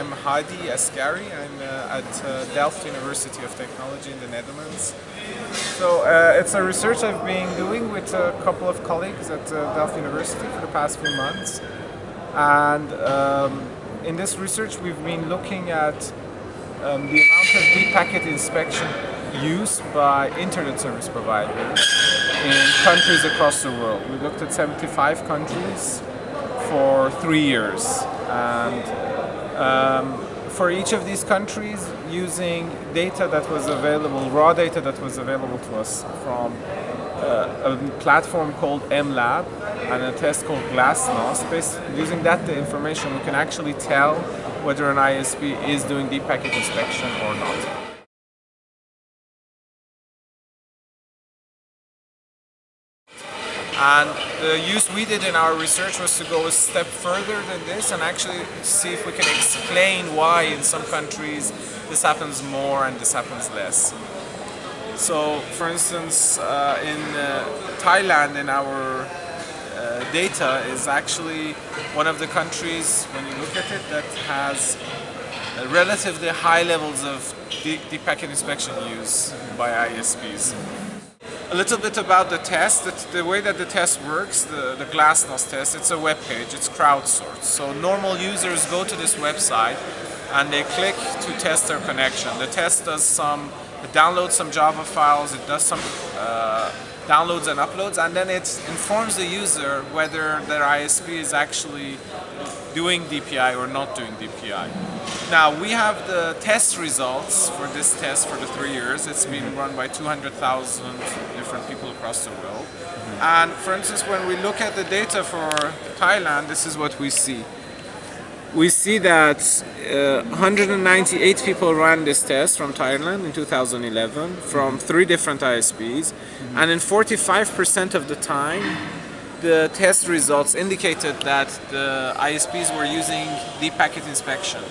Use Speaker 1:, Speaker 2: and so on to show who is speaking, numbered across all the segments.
Speaker 1: I'm Hadi Askari. I'm uh, at uh, Delft University of Technology in the Netherlands. So uh, it's a research I've been doing with a couple of colleagues at uh, Delft University for the past few months. And um, in this research we've been looking at um, the amount of deep packet inspection used by internet service providers in countries across the world. We looked at 75 countries for three years and um, for each of these countries using data that was available, raw data that was available to us from uh, a platform called MLab and a test called Glasnost. Using that information we can actually tell whether an ISP is doing deep packet inspection or not. And the use we did in our research was to go a step further than this and actually see if we can explain why in some countries this happens more and this happens less. So, for instance, uh, in uh, Thailand, in our uh, data, is actually one of the countries, when you look at it, that has relatively high levels of deep, deep packet inspection use by ISPs. A little bit about the test. The, way that the test works, the, the Glasnost test, it's a web page, it's crowdsourced. So normal users go to this website and they click to test their connection. The test does some, it downloads some Java files, it does some uh, downloads and uploads, and then it informs the user whether their ISP is actually doing DPI or not doing DPI. Now we have the test results for this test for the three years. It's been mm-hmm. run by 200,000 different people across the world. Mm-hmm. And for instance, when we look at the data for Thailand, this is what we see. We see that uh, 198 people ran this test from Thailand in 2011 from three different ISPs. Mm-hmm. And in 45% of the time, the test results indicated that the ISPs were using deep packet inspection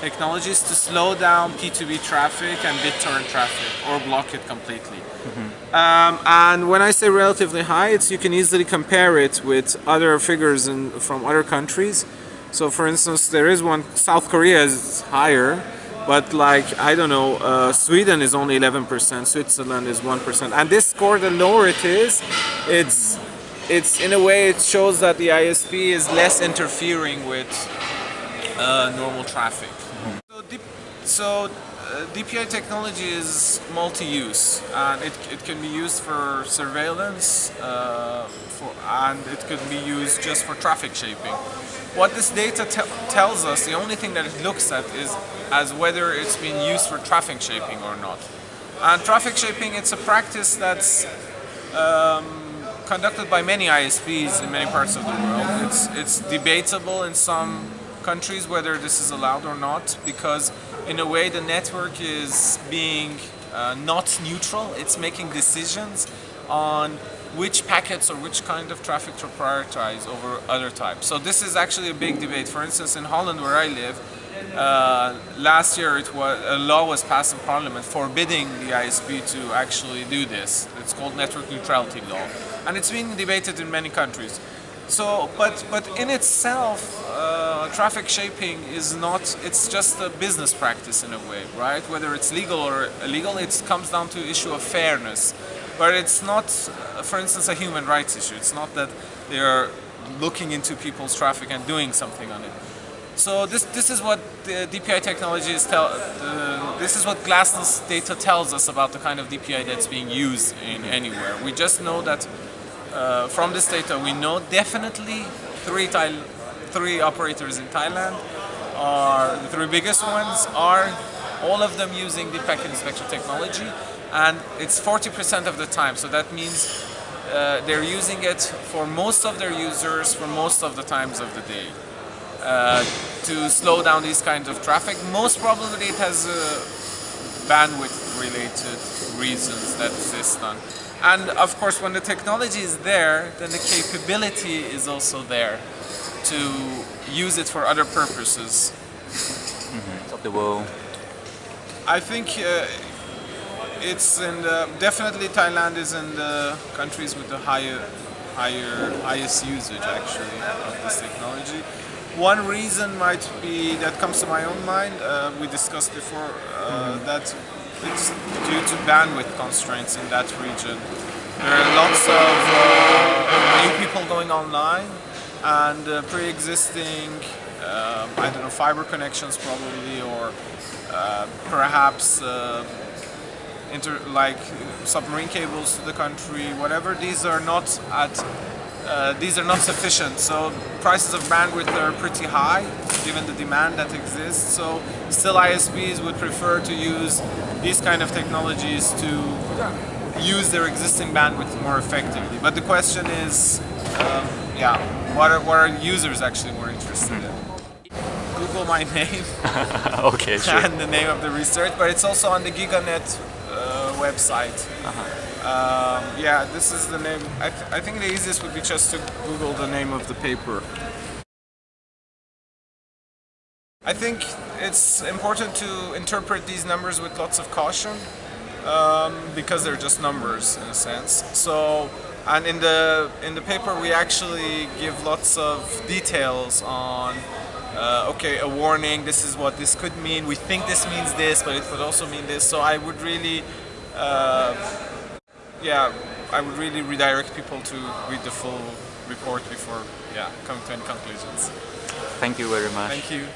Speaker 1: technologies to slow down P2P traffic and BitTorrent traffic or block it completely. Mm -hmm. um, and when I say relatively high, it's you can easily compare it with other figures in, from other countries. So for instance, there is one, South Korea is higher, but like, I don't know, uh, Sweden is only 11%, Switzerland is 1%. And this score, the lower it is, it's it's in a way it shows that the ISP is less interfering with uh, normal traffic. So uh, DPI technology is multi-use and it, it can be used for surveillance uh, for, and it could be used just for traffic shaping. What this data te tells us, the only thing that it looks at is as whether it's being used for traffic shaping or not. And traffic shaping, it's a practice that's um, conducted by many ISPs in many parts of the world. It's, it's debatable in some countries whether this is allowed or not because in a way the network is being uh, not neutral, it's making decisions on which packets or which kind of traffic to prioritize over other types. So this is actually a big debate. For instance, in Holland where I live, uh, last year it was, a law was passed in parliament forbidding the ISP to actually do this. It's called network neutrality law and it's been debated in many countries. So, but, but in itself, uh, traffic shaping is not, it's just a business practice in a way, right? Whether it's legal or illegal, it comes down to issue of fairness. But it's not, for instance, a human rights issue. It's not that they're looking into people's traffic and doing something on it. So this this is what the DPI technology is tell. Uh, this is what Glasnost data tells us about the kind of DPI that's being used in anywhere. We just know that uh, from this data, we know definitely three three operators in Thailand are the three biggest ones are all of them using the packet inspection technology, and it's 40% of the time. So that means uh, they're using it for most of their users for most of the times of the day. Uh, to slow down these kinds of traffic. Most probably it has uh, bandwidth related reasons that exist on. And of course when the technology is there, then the capability is also there to use it for other purposes.
Speaker 2: Mm -hmm. Of the world.
Speaker 1: I think uh, it's in the, definitely Thailand is in the countries with the higher higher highest usage actually of this technology one reason might be that comes to my own mind. Uh, we discussed before uh, that it's due to bandwidth constraints in that region. There are lots of uh, new people going online and uh, pre-existing, um, I don't know, fiber connections probably, or uh, perhaps inter like submarine cables to the country, whatever. These are not at uh, these are not sufficient. So prices of bandwidth are pretty high given the demand that exists. So still ISPs would prefer to use these kind of technologies to use their existing bandwidth more effectively. But the question is, um, yeah, what are, what are users actually more interested in? Google my name
Speaker 2: okay, sure.
Speaker 1: and the name of the research, but it's also on the GigaNet uh, website. Um, yeah, this is the name. I, th I think the easiest would be just to Google the name of the paper. I think it's important to interpret these numbers with lots of caution um, because they're just numbers in a sense. So, and in the in the paper we actually give lots of details on. Uh, okay, a warning. This is what this could mean. We think this means this, but it could also mean this. So I would really, uh, yeah, I would really redirect people to read the full report before, yeah, coming to any conclusions.
Speaker 2: Thank you very much.
Speaker 1: Thank you.